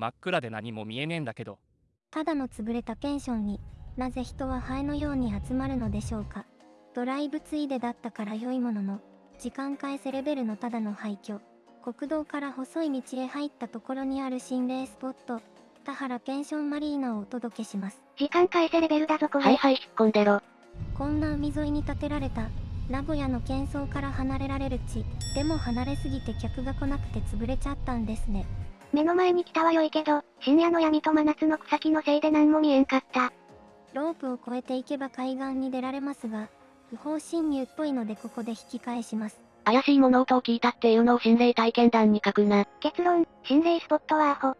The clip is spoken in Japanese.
真っ暗で何も見えねえんだけど。ただの潰れたペンションになぜ人はハエのように集まるのでしょうかドライブついでだったから良いものの時間返せレベルのただの廃墟国道から細い道へ入ったところにある心霊スポット田原ペンションマリーナをお届けします時間返せレベルだぞこれ。はいはい引っ込んでろ。こんな海沿いに建てられた名古屋の喧騒から離れられる地でも離れすぎて客が来なくて潰れちゃったんですね目の前に来たは良いけど、深夜の闇と真夏の草木のせいで何も見えんかった。ロープを越えていけば海岸に出られますが不法侵入っぽいのでここで引き返します怪しい物音を聞いたっていうのを心霊体験談に書くな。結論、心霊スポットはアホ。